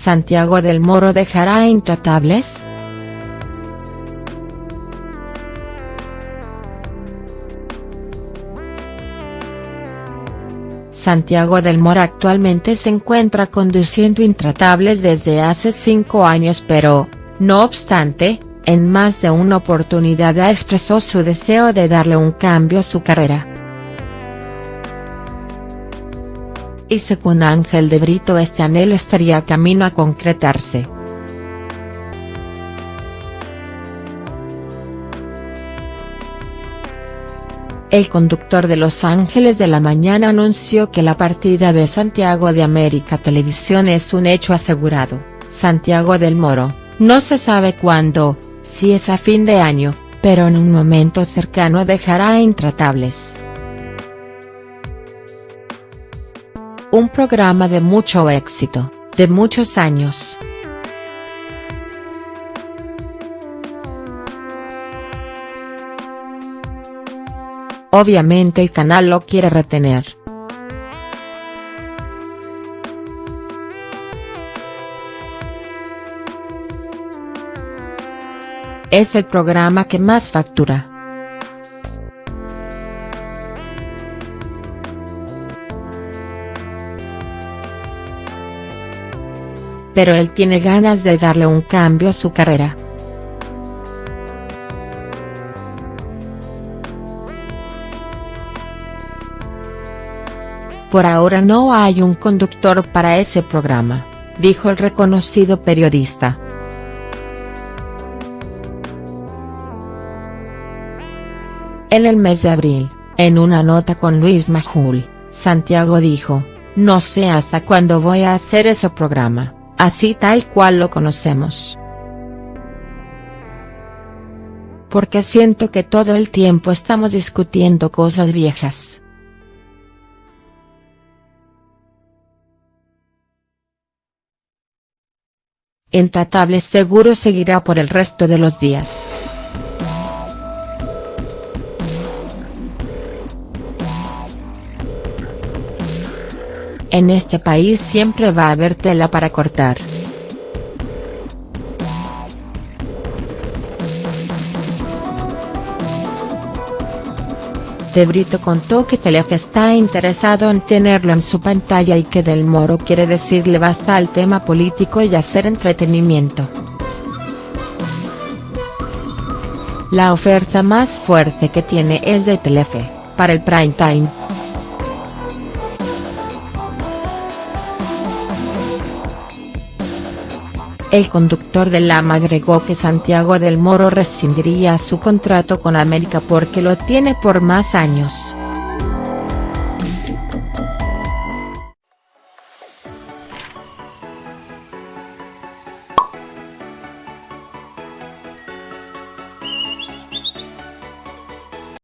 ¿Santiago del Moro dejará Intratables?. Santiago del Moro actualmente se encuentra conduciendo Intratables desde hace cinco años pero, no obstante, en más de una oportunidad ha expresó su deseo de darle un cambio a su carrera. Y según Ángel de Brito este anhelo estaría camino a concretarse. El conductor de Los Ángeles de la Mañana anunció que la partida de Santiago de América Televisión es un hecho asegurado, Santiago del Moro, no se sabe cuándo, si es a fin de año, pero en un momento cercano dejará Intratables. Un programa de mucho éxito, de muchos años. Obviamente el canal lo quiere retener. Es el programa que más factura. Pero él tiene ganas de darle un cambio a su carrera. Por ahora no hay un conductor para ese programa, dijo el reconocido periodista. En el mes de abril, en una nota con Luis Majul, Santiago dijo, no sé hasta cuándo voy a hacer ese programa, así tal cual lo conocemos. Porque siento que todo el tiempo estamos discutiendo cosas viejas. Intratable seguro seguirá por el resto de los días. En este país siempre va a haber tela para cortar. De Brito contó que Telefe está interesado en tenerlo en su pantalla y que Del Moro quiere decirle basta al tema político y hacer entretenimiento. La oferta más fuerte que tiene es de Telefe, para el prime time. El conductor del Lama agregó que Santiago del Moro rescindiría su contrato con América porque lo tiene por más años.